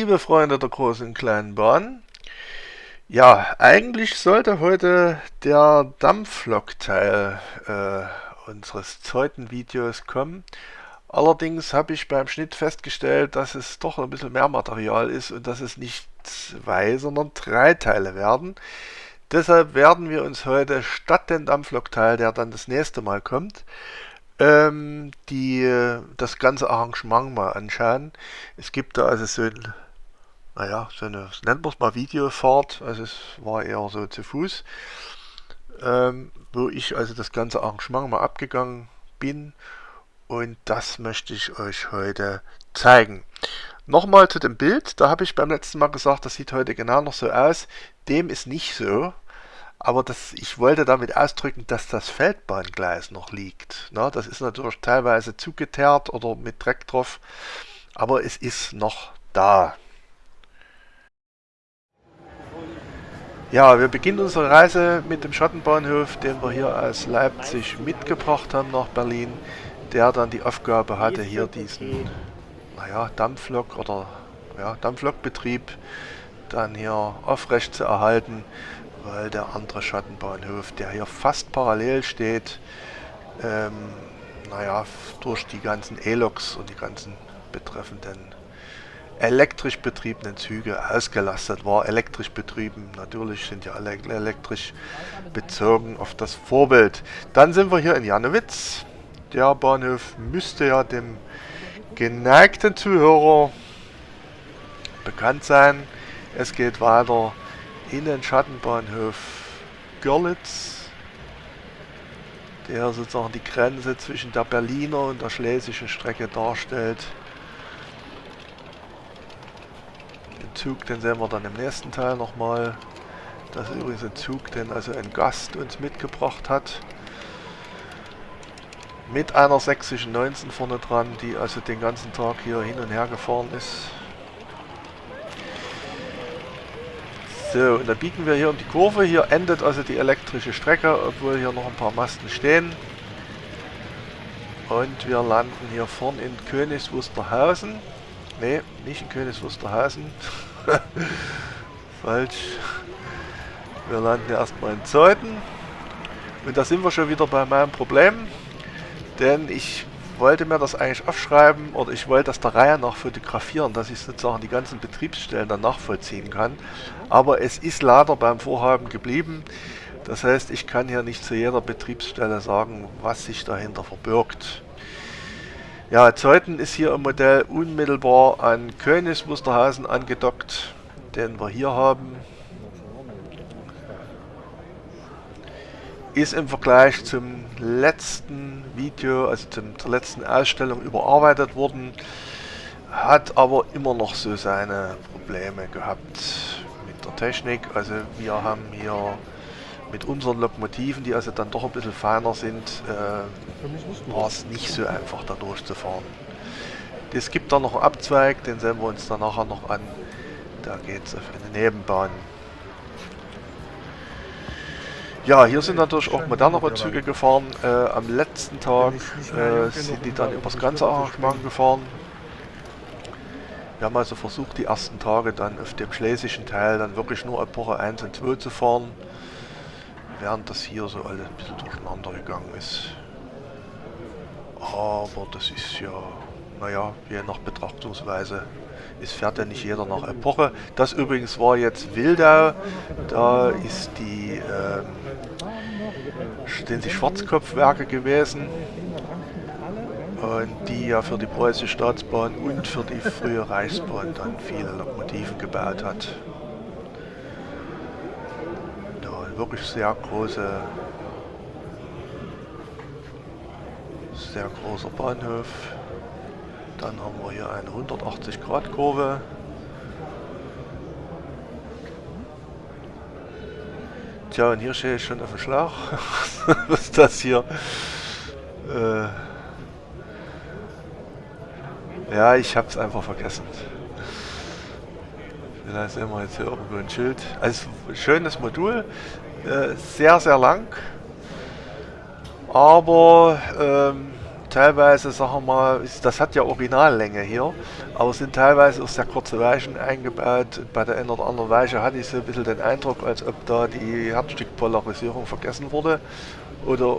Liebe Freunde der großen und kleinen Bahn, ja, eigentlich sollte heute der Dampflok-Teil äh, unseres zweiten Videos kommen. Allerdings habe ich beim Schnitt festgestellt, dass es doch ein bisschen mehr Material ist und dass es nicht zwei, sondern drei Teile werden. Deshalb werden wir uns heute statt den Dampflok-Teil, der dann das nächste Mal kommt, ähm, die, das ganze Arrangement mal anschauen. Es gibt da also so ein, naja, so eine, nennen wir es mal Videofahrt, also es war eher so zu Fuß, ähm, wo ich also das ganze Arrangement mal abgegangen bin und das möchte ich euch heute zeigen. Nochmal zu dem Bild, da habe ich beim letzten Mal gesagt, das sieht heute genau noch so aus. Dem ist nicht so. Aber das, ich wollte damit ausdrücken, dass das Feldbahngleis noch liegt. Na, das ist natürlich teilweise zugeteert oder mit Dreck drauf, aber es ist noch da. Ja, wir beginnen unsere Reise mit dem Schattenbahnhof, den wir hier aus Leipzig mitgebracht haben nach Berlin, der dann die Aufgabe hatte, hier diesen naja, Dampflok oder ja, Dampflokbetrieb dann hier aufrecht zu erhalten weil der andere Schattenbahnhof, der hier fast parallel steht, ähm, naja, durch die ganzen E-Loks und die ganzen betreffenden elektrisch betriebenen Züge ausgelastet war. Elektrisch betrieben, natürlich sind ja alle elektrisch bezogen auf das Vorbild. Dann sind wir hier in Janowitz. Der Bahnhof müsste ja dem geneigten Zuhörer bekannt sein. Es geht weiter in den Schattenbahnhof Görlitz, der sozusagen die Grenze zwischen der Berliner und der schlesischen Strecke darstellt. Den Zug, den sehen wir dann im nächsten Teil nochmal. Das ist übrigens ein Zug, den also ein Gast uns mitgebracht hat. Mit einer sächsischen 19 vorne dran, die also den ganzen Tag hier hin und her gefahren ist. So, und dann biegen wir hier um die Kurve. Hier endet also die elektrische Strecke, obwohl hier noch ein paar Masten stehen. Und wir landen hier vorn in Königs Wusterhausen. Ne, nicht in Königs Wusterhausen. Falsch. Wir landen erstmal in Zeuthen. Und da sind wir schon wieder bei meinem Problem. Denn ich wollte mir das eigentlich aufschreiben oder ich wollte das der Reihe nach fotografieren, dass ich sozusagen die ganzen Betriebsstellen dann nachvollziehen kann. Aber es ist leider beim Vorhaben geblieben. Das heißt, ich kann hier nicht zu jeder Betriebsstelle sagen, was sich dahinter verbirgt. Ja, Zeuthen ist hier im Modell unmittelbar an Königs Wusterhausen angedockt, den wir hier haben. ist im Vergleich zum letzten Video, also zur letzten Ausstellung überarbeitet worden, hat aber immer noch so seine Probleme gehabt mit der Technik. Also wir haben hier mit unseren Lokomotiven, die also dann doch ein bisschen feiner sind, äh, war es nicht so einfach da durchzufahren. Es gibt da noch einen Abzweig, den sehen wir uns dann nachher noch an. Da geht es auf eine Nebenbahn. Ja, hier sind natürlich auch modernere Züge gefahren. Äh, am letzten Tag äh, sind die dann übers ganze Arrangement gefahren. Wir haben also versucht, die ersten Tage dann auf dem schlesischen Teil dann wirklich nur Epoche 1 und 2 zu fahren, während das hier so alles ein bisschen durcheinander gegangen ist. Aber das ist ja, naja, je nach Betrachtungsweise es fährt ja nicht jeder nach Epoche. Das übrigens war jetzt Wildau. Da ist die, ähm, sind die Schwarzkopfwerke gewesen. Und die ja für die Preußische Staatsbahn und für die frühe Reichsbahn dann viele Lokomotiven gebaut hat. Ja, wirklich sehr große, sehr großer Bahnhof. Dann haben wir hier eine 180 Grad Kurve. Tja, und hier stehe ich schon auf dem Schlauch. Was ist das hier? Äh ja, ich habe es einfach vergessen. Vielleicht sehen wir jetzt hier irgendwo ein Schild. Also schönes Modul, äh, sehr, sehr lang. Aber ähm, teilweise, sagen wir mal, das hat ja Originallänge hier, aber sind teilweise auch sehr kurze Weichen eingebaut. Bei der einen oder anderen Weiche hatte ich so ein bisschen den Eindruck, als ob da die Herzstückpolarisierung vergessen wurde oder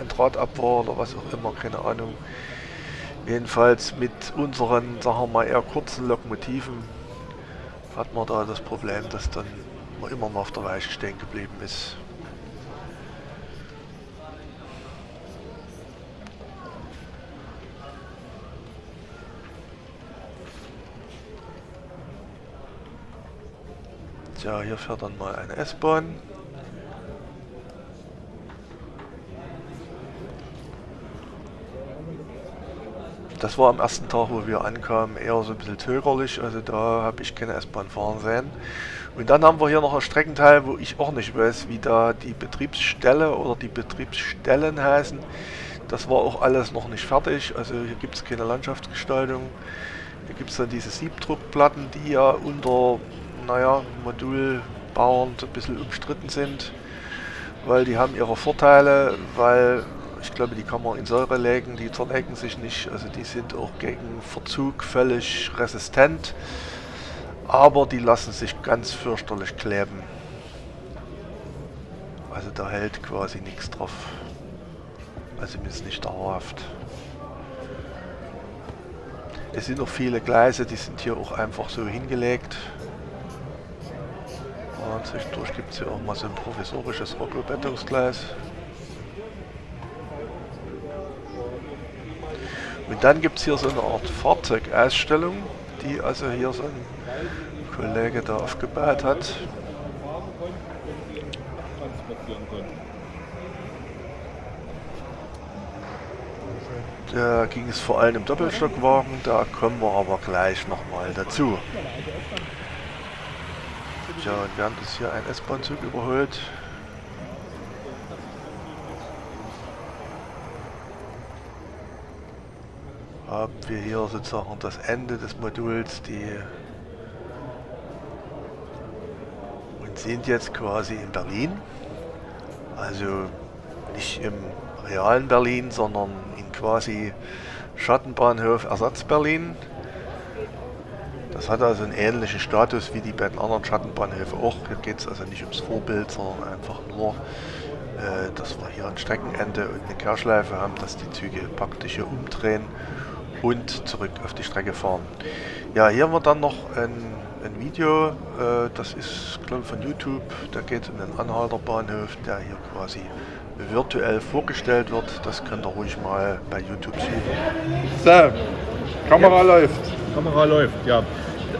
ein Draht war oder was auch immer, keine Ahnung. Jedenfalls mit unseren, sagen wir mal, eher kurzen Lokomotiven hat man da das Problem, dass dann man immer noch auf der Weiche stehen geblieben ist. Tja, hier fährt dann mal eine S-Bahn. Das war am ersten Tag, wo wir ankamen, eher so ein bisschen zögerlich. Also da habe ich keine S-Bahn fahren sehen. Und dann haben wir hier noch einen Streckenteil, wo ich auch nicht weiß, wie da die Betriebsstelle oder die Betriebsstellen heißen. Das war auch alles noch nicht fertig. Also hier gibt es keine Landschaftsgestaltung. Hier gibt es dann diese Siebdruckplatten, die ja unter, naja, Modulbauern ein bisschen umstritten sind. Weil die haben ihre Vorteile, weil ich glaube, die kann man in Säure legen, die zerlegen sich nicht. Also die sind auch gegen Verzug völlig resistent. Aber die lassen sich ganz fürchterlich kleben. Also da hält quasi nichts drauf. Also zumindest nicht dauerhaft. Es sind noch viele Gleise, die sind hier auch einfach so hingelegt. Und zwischendurch gibt es hier auch mal so ein provisorisches Rockelbettungsgleis. Dann gibt es hier so eine Art Fahrzeugausstellung, die also hier so ein Kollege da aufgebaut hat. Da ging es vor allem im Doppelstockwagen, da kommen wir aber gleich nochmal dazu. Ja, und während es hier ein S-Bahn-Zug überholt, haben wir hier sozusagen das Ende des Moduls, die und sind jetzt quasi in Berlin. Also nicht im realen Berlin, sondern in quasi Schattenbahnhof Ersatz Berlin. Das hat also einen ähnlichen Status wie die beiden anderen Schattenbahnhöfe auch. Hier geht es also nicht ums Vorbild, sondern einfach nur, äh, dass wir hier ein Streckenende und eine Kehrschleife haben, dass die Züge praktisch hier umdrehen und zurück auf die Strecke fahren. Ja, hier haben wir dann noch ein, ein Video, äh, das ist glaube ich von YouTube, da geht es um den Anhalter Bahnhof, der hier quasi virtuell vorgestellt wird. Das könnt ihr ruhig mal bei YouTube sehen. So, Kamera ja. läuft. Kamera läuft, ja.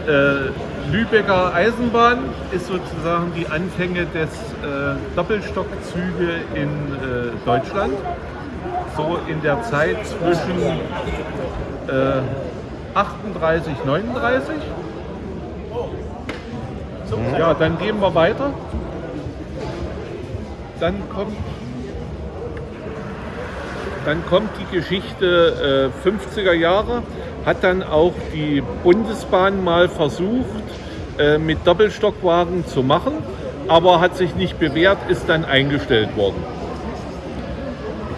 Äh, Lübecker Eisenbahn ist sozusagen die Anfänge des äh, Doppelstockzüge in äh, Deutschland. So in der Zeit zwischen äh, 38, 39. Ja, dann gehen wir weiter. Dann kommt, dann kommt die Geschichte äh, 50er Jahre. Hat dann auch die Bundesbahn mal versucht, äh, mit Doppelstockwagen zu machen, aber hat sich nicht bewährt, ist dann eingestellt worden.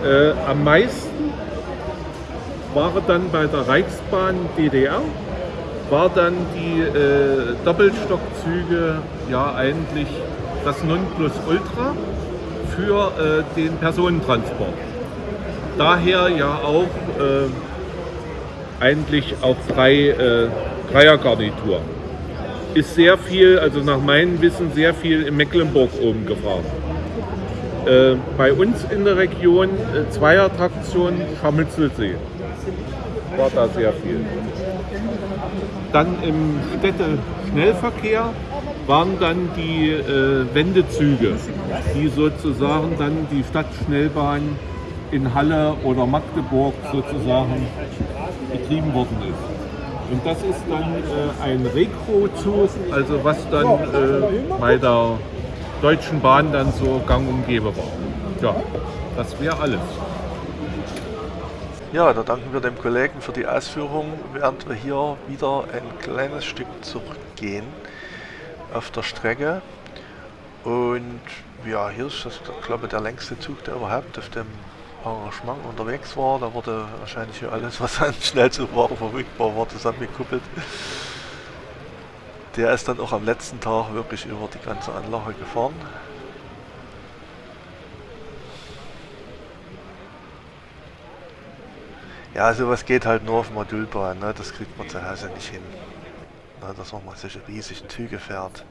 Äh, am meisten war dann bei der Reichsbahn DDR, war dann die äh, Doppelstockzüge ja eigentlich das Nonplusultra für äh, den Personentransport. Daher ja auch äh, eigentlich auch drei äh, Dreiergarnitur. Ist sehr viel, also nach meinem Wissen, sehr viel in Mecklenburg oben gefahren. Äh, bei uns in der Region äh, Zweiertraktion Scharmützelsee war da sehr viel. Dann im Städte-Schnellverkehr waren dann die äh, Wendezüge, die sozusagen dann die Stadtschnellbahn in Halle oder Magdeburg sozusagen betrieben worden ist. Und das ist dann äh, ein Rekro-Zug, also was dann äh, bei der Deutschen Bahn dann so gang und war. Ja, das wäre alles. Ja, da danken wir dem Kollegen für die Ausführung, während wir hier wieder ein kleines Stück zurückgehen auf der Strecke. Und ja, hier ist das, glaube ich, der längste Zug, der überhaupt auf dem Arrangement unterwegs war. Da wurde wahrscheinlich alles, was an Schnellzugware verfügbar war, zusammengekuppelt. Der ist dann auch am letzten Tag wirklich über die ganze Anlage gefahren. Ja, sowas geht halt nur auf Modulbahn, ne? das kriegt man zu Hause nicht hin. Ne? Dass man mal solche riesigen Züge fährt.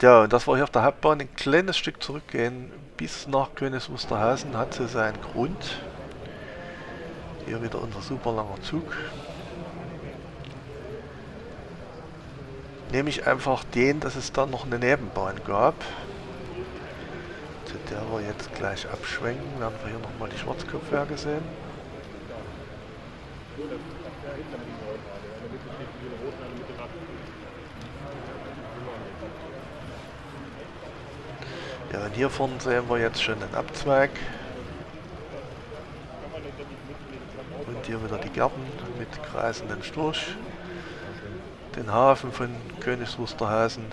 Ja, und das war hier auf der Hauptbahn ein kleines Stück zurückgehen bis nach Königs Wusterhausen hat sie seinen Grund. Hier wieder unser super langer Zug. Nehme einfach den, dass es da noch eine Nebenbahn gab. Zu der wir jetzt gleich abschwenken, werden wir hier nochmal die Schwarzkopfwerke sehen. Ja, und hier vorne sehen wir jetzt schon den Abzweig. Und hier wieder die Gärten mit kreisenden Storch. Den Hafen von Königs Wusterhausen.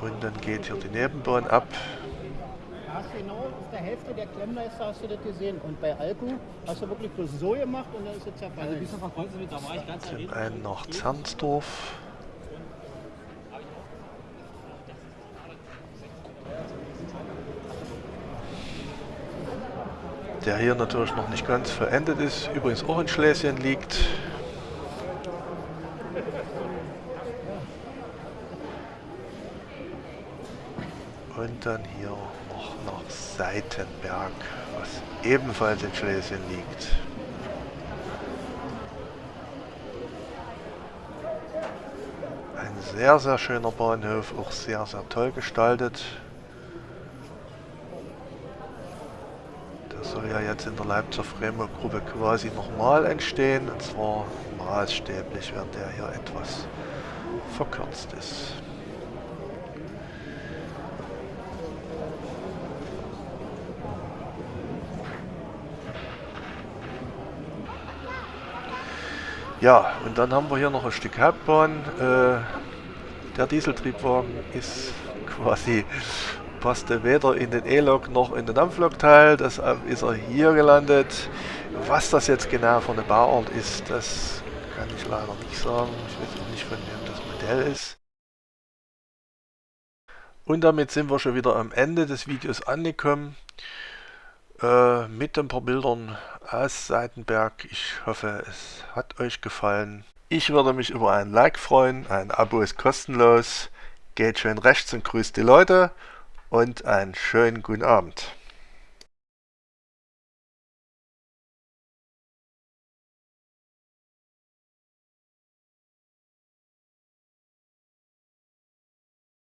Und dann geht hier die Nebenbahn ab. Du genau auf der Hälfte der Klemmleiste hast du das gesehen. Und bei Alku hast du wirklich bloß so gemacht und dann ist es zerfallen. Also bis auf da war ich ganz Zum einen nach Zernsdorf. Der hier natürlich noch nicht ganz verendet ist, übrigens auch in Schlesien liegt. Und dann hier noch nach Seitenberg, was ebenfalls in Schlesien liegt. Ein sehr, sehr schöner Bahnhof, auch sehr, sehr toll gestaltet. Soll ja jetzt in der Leipziger Framework Gruppe quasi nochmal entstehen. Und zwar maßstäblich, während der hier etwas verkürzt ist. Ja, und dann haben wir hier noch ein Stück Hauptbahn. Äh, der Dieseltriebwagen ist quasi passte weder in den E-Lok noch in den Dampflokteil. Deshalb ist er hier gelandet. Was das jetzt genau für eine Bauart ist, das kann ich leider nicht sagen. Ich weiß auch nicht, von wem das Modell ist. Und damit sind wir schon wieder am Ende des Videos angekommen. Äh, mit ein paar Bildern aus Seitenberg. Ich hoffe, es hat euch gefallen. Ich würde mich über ein Like freuen. Ein Abo ist kostenlos. Geht schön rechts und grüßt die Leute und einen schönen guten Abend.